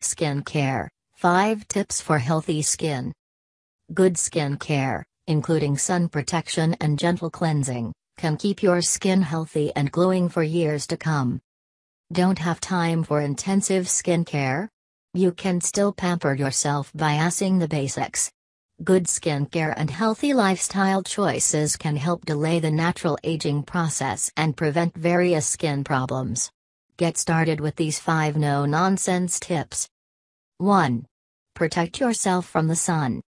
Skin care 5 tips for healthy skin. Good skin care, including sun protection and gentle cleansing, can keep your skin healthy and glowing for years to come. Don't have time for intensive skin care? You can still pamper yourself by assing the basics. Good skincare and healthy lifestyle choices can help delay the natural aging process and prevent various skin problems. Get started with these 5 no nonsense tips. 1. Protect yourself from the sun.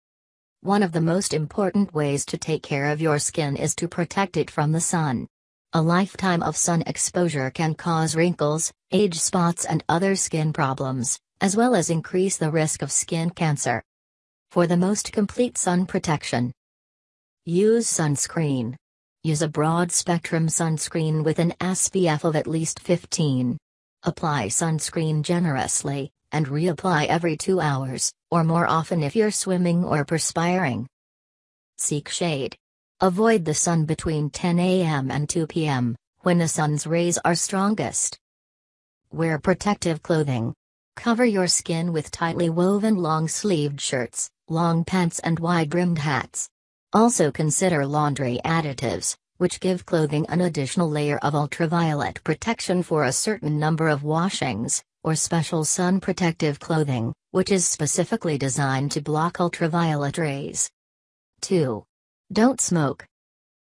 One of the most important ways to take care of your skin is to protect it from the sun. A lifetime of sun exposure can cause wrinkles, age spots, and other skin problems, as well as increase the risk of skin cancer. For the most complete sun protection, use sunscreen. Use a broad spectrum sunscreen with an SPF of at least 15. Apply sunscreen generously, and reapply every two hours, or more often if you're swimming or perspiring. Seek shade. Avoid the sun between 10 a.m. and 2 p.m., when the sun's rays are strongest. Wear protective clothing. Cover your skin with tightly woven long sleeved shirts, long pants, and wide brimmed hats. Also consider laundry additives, which give clothing an additional layer of ultraviolet protection for a certain number of washings or special sun protective clothing, which is specifically designed to block ultraviolet rays. 2. Don't smoke.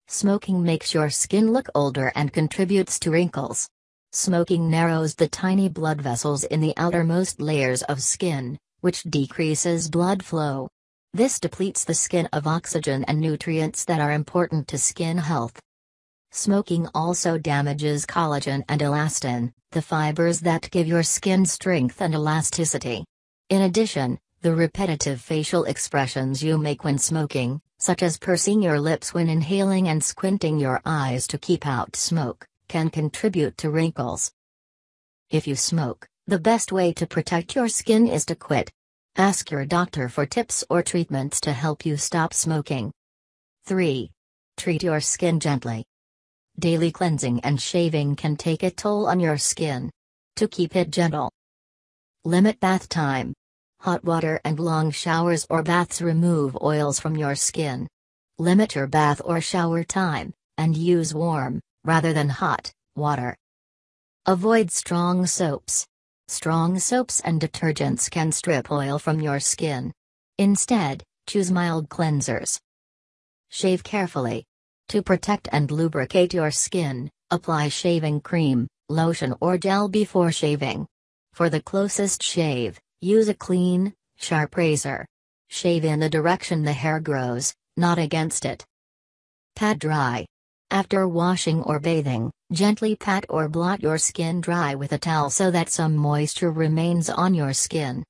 Smoking makes your skin look older and contributes to wrinkles. Smoking narrows the tiny blood vessels in the outermost layers of skin, which decreases blood flow. This depletes the skin of oxygen and nutrients that are important to skin health. Smoking also damages collagen and elastin, the fibers that give your skin strength and elasticity. In addition, the repetitive facial expressions you make when smoking, such as pursing your lips when inhaling and squinting your eyes to keep out smoke, can contribute to wrinkles. If you smoke, the best way to protect your skin is to quit. Ask your doctor for tips or treatments to help you stop smoking. 3. Treat your skin gently. Daily cleansing and shaving can take a toll on your skin. To keep it gentle, limit bath time. Hot water and long showers or baths remove oils from your skin. Limit your bath or shower time, and use warm, rather than hot, water. Avoid strong soaps. Strong soaps and detergents can strip oil from your skin. Instead, choose mild cleansers. Shave carefully. To protect and lubricate your skin, apply shaving cream, lotion or gel before shaving. For the closest shave, use a clean, sharp razor. Shave in the direction the hair grows, not against it. Pat dry. After washing or bathing, gently pat or blot your skin dry with a towel so that some moisture remains on your skin.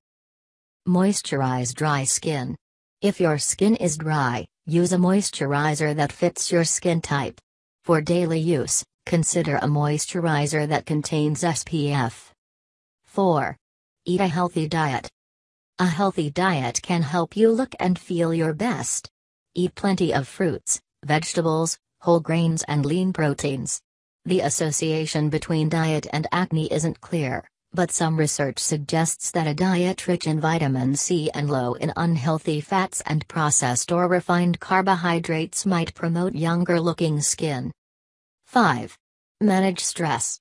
Moisturize dry skin. If your skin is dry, Use a moisturizer that fits your skin type. For daily use, consider a moisturizer that contains SPF. 4. Eat a healthy diet. A healthy diet can help you look and feel your best. Eat plenty of fruits, vegetables, whole grains, and lean proteins. The association between diet and acne isn't clear, but some research suggests that a diet rich in vitamin C and low in unhealthy fats and processed or refined carbohydrates might promote younger looking skin. 5. Manage stress.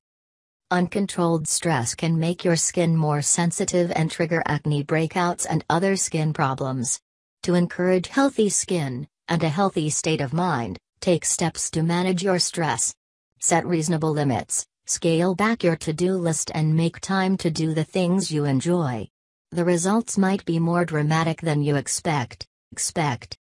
Uncontrolled stress can make your skin more sensitive and trigger acne breakouts and other skin problems. To encourage healthy skin, and a healthy state of mind, take steps to manage your stress. Set reasonable limits, Scale back your to do list and make time to do the things you enjoy. The results might be more dramatic than you expect. Expect.